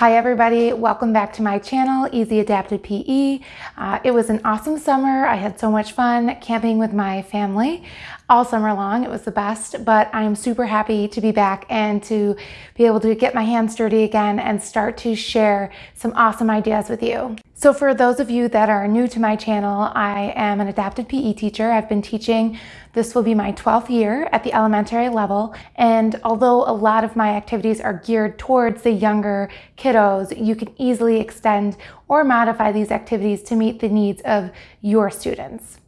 Hi everybody, welcome back to my channel, Easy Adapted PE. Uh, it was an awesome summer. I had so much fun camping with my family all summer long. It was the best, but I'm super happy to be back and to be able to get my hands dirty again and start to share some awesome ideas with you. So for those of you that are new to my channel, I am an adapted PE teacher. I've been teaching, this will be my 12th year at the elementary level. And although a lot of my activities are geared towards the younger kiddos, you can easily extend or modify these activities to meet the needs of your students.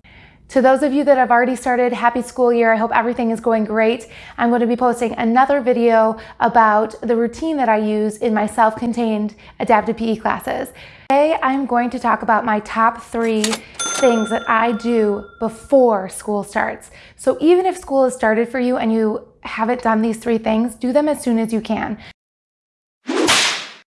To those of you that have already started, happy school year. I hope everything is going great. I'm going to be posting another video about the routine that I use in my self-contained adapted PE classes. Today, I'm going to talk about my top three things that I do before school starts. So even if school has started for you and you haven't done these three things, do them as soon as you can.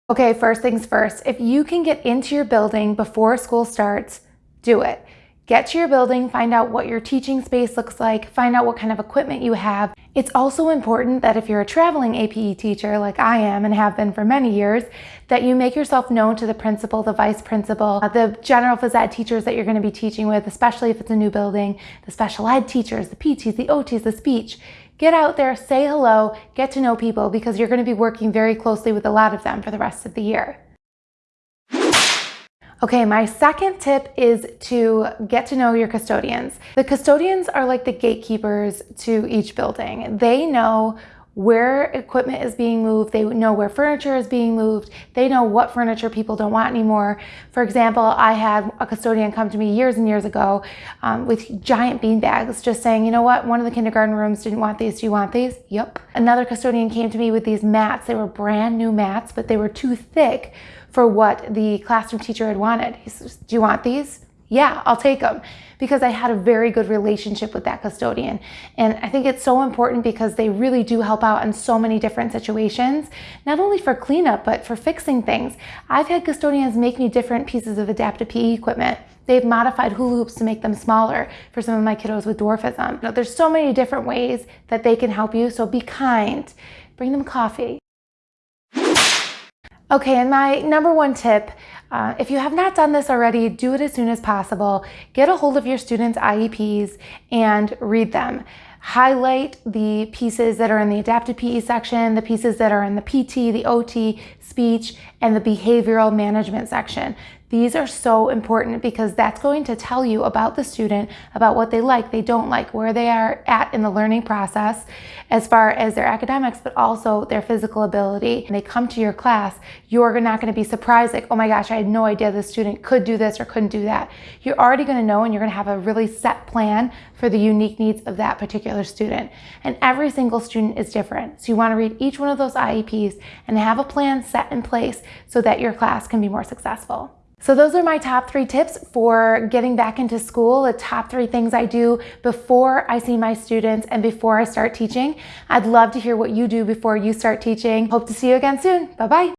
Okay, first things first, if you can get into your building before school starts, do it. Get to your building, find out what your teaching space looks like, find out what kind of equipment you have. It's also important that if you're a traveling APE teacher like I am and have been for many years, that you make yourself known to the principal, the vice principal, uh, the general phys ed teachers that you're gonna be teaching with, especially if it's a new building, the special ed teachers, the PTs, the OTs, the speech. Get out there, say hello, get to know people because you're gonna be working very closely with a lot of them for the rest of the year. Okay, my second tip is to get to know your custodians. The custodians are like the gatekeepers to each building. They know where equipment is being moved, they know where furniture is being moved, they know what furniture people don't want anymore. For example, I had a custodian come to me years and years ago um, with giant bean bags, just saying, you know what, one of the kindergarten rooms didn't want these, do you want these? Yep. Another custodian came to me with these mats, they were brand new mats, but they were too thick for what the classroom teacher had wanted. He says, do you want these? Yeah, I'll take them because I had a very good relationship with that custodian. And I think it's so important because they really do help out in so many different situations, not only for cleanup, but for fixing things. I've had custodians make me different pieces of adaptive PE equipment. They've modified hula hoops to make them smaller for some of my kiddos with dwarfism. There's so many different ways that they can help you, so be kind. Bring them coffee. Okay, and my number one tip, uh, if you have not done this already, do it as soon as possible. Get a hold of your students' IEPs and read them. Highlight the pieces that are in the adapted PE section, the pieces that are in the PT, the OT, speech, and the behavioral management section. These are so important because that's going to tell you about the student, about what they like, they don't like, where they are at in the learning process as far as their academics, but also their physical ability. When they come to your class, you're not going to be surprised like, oh my gosh, I had no idea this student could do this or couldn't do that. You're already going to know and you're going to have a really set plan for the unique needs of that particular student. And every single student is different. So you want to read each one of those IEPs and have a plan set in place so that your class can be more successful. So those are my top three tips for getting back into school, the top three things I do before I see my students and before I start teaching. I'd love to hear what you do before you start teaching. Hope to see you again soon. Bye-bye.